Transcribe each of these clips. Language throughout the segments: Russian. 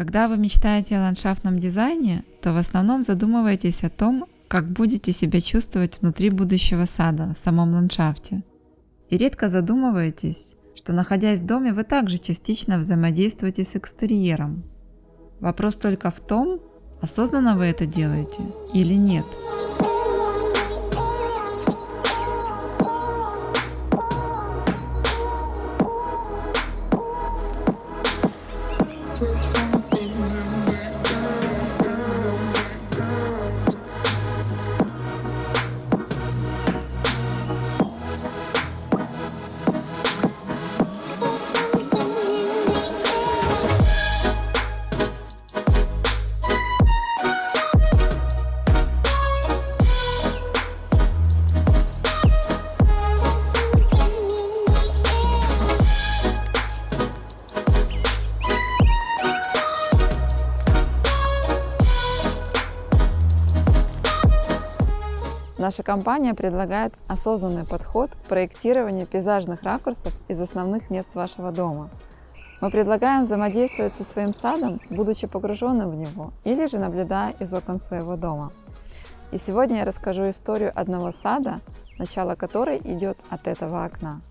Когда вы мечтаете о ландшафтном дизайне, то в основном задумываетесь о том, как будете себя чувствовать внутри будущего сада, в самом ландшафте. И редко задумываетесь, что находясь в доме, вы также частично взаимодействуете с экстерьером. Вопрос только в том, осознанно вы это делаете или нет. Наша компания предлагает осознанный подход к проектированию пейзажных ракурсов из основных мест вашего дома. Мы предлагаем взаимодействовать со своим садом, будучи погруженным в него, или же наблюдая из окон своего дома. И сегодня я расскажу историю одного сада, начало которой идет от этого окна.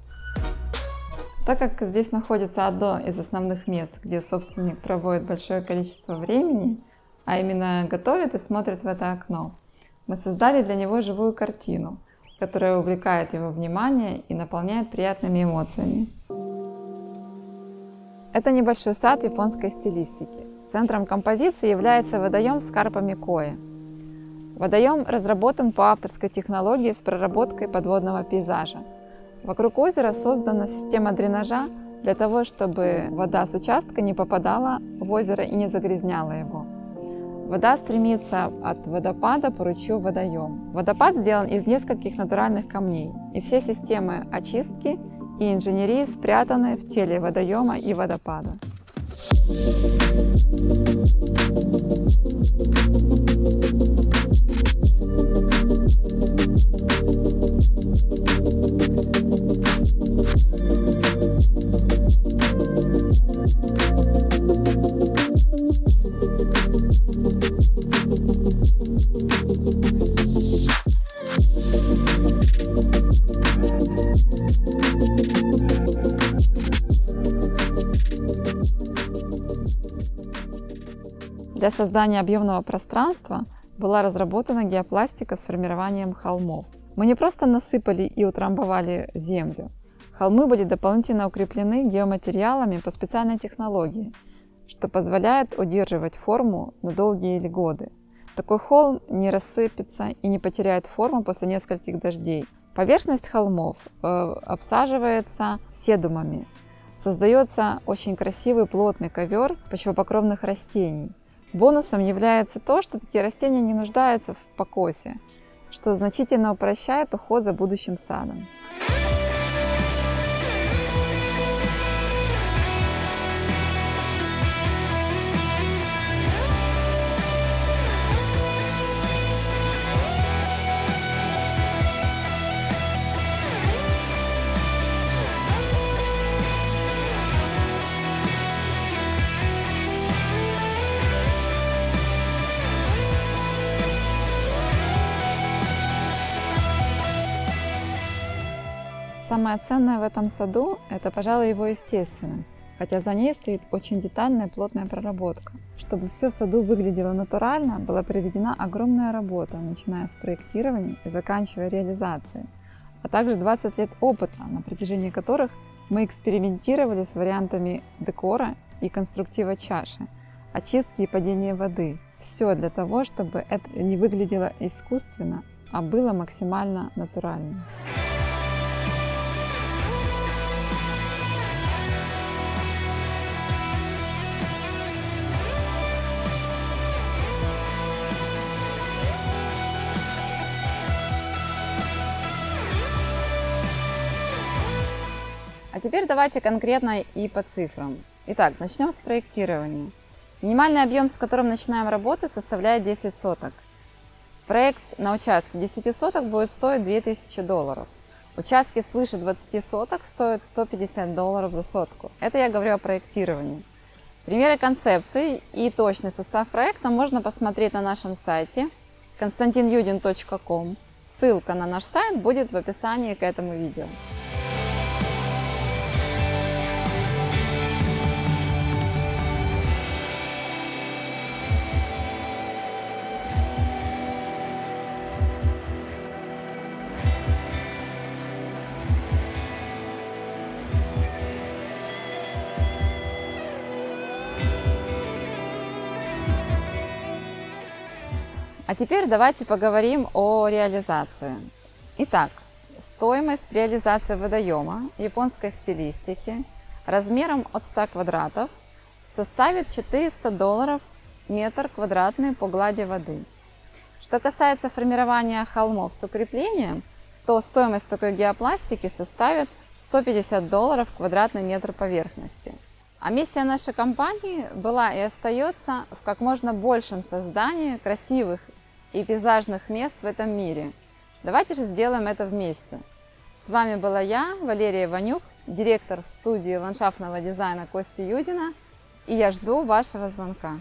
Так как здесь находится одно из основных мест, где собственник проводит большое количество времени, а именно готовит и смотрит в это окно, мы создали для него живую картину, которая увлекает его внимание и наполняет приятными эмоциями. Это небольшой сад японской стилистики. Центром композиции является водоем с карпами кои. Водоем разработан по авторской технологии с проработкой подводного пейзажа. Вокруг озера создана система дренажа для того, чтобы вода с участка не попадала в озеро и не загрязняла его. Вода стремится от водопада по ручью в водоем. Водопад сделан из нескольких натуральных камней, и все системы очистки и инженерии спрятаны в теле водоема и водопада. Для создания объемного пространства была разработана геопластика с формированием холмов. Мы не просто насыпали и утрамбовали землю. Холмы были дополнительно укреплены геоматериалами по специальной технологии, что позволяет удерживать форму на долгие годы. Такой холм не рассыпется и не потеряет форму после нескольких дождей. Поверхность холмов э, обсаживается седумами. Создается очень красивый плотный ковер почвопокровных растений. Бонусом является то, что такие растения не нуждаются в покосе, что значительно упрощает уход за будущим садом. Самое ценное в этом саду – это, пожалуй, его естественность, хотя за ней стоит очень детальная плотная проработка. Чтобы все в саду выглядело натурально, была проведена огромная работа, начиная с проектирования и заканчивая реализацией, а также 20 лет опыта, на протяжении которых мы экспериментировали с вариантами декора и конструктива чаши, очистки и падения воды. Все для того, чтобы это не выглядело искусственно, а было максимально натурально. А теперь давайте конкретно и по цифрам. Итак, начнем с проектирования. Минимальный объем, с которым начинаем работать, составляет 10 соток. Проект на участке 10 соток будет стоить 2000 долларов. Участки свыше 20 соток стоят 150 долларов за сотку. Это я говорю о проектировании. Примеры концепций и точный состав проекта можно посмотреть на нашем сайте konstantinyudin.com. Ссылка на наш сайт будет в описании к этому видео. А теперь давайте поговорим о реализации. Итак, стоимость реализации водоема японской стилистики размером от 100 квадратов составит 400 долларов метр квадратный по глади воды. Что касается формирования холмов с укреплением, то стоимость такой геопластики составит 150 долларов квадратный метр поверхности. А миссия нашей компании была и остается в как можно большем создании красивых и пейзажных мест в этом мире. Давайте же сделаем это вместе. С вами была я, Валерия Ванюк, директор студии ландшафтного дизайна Кости Юдина, и я жду вашего звонка.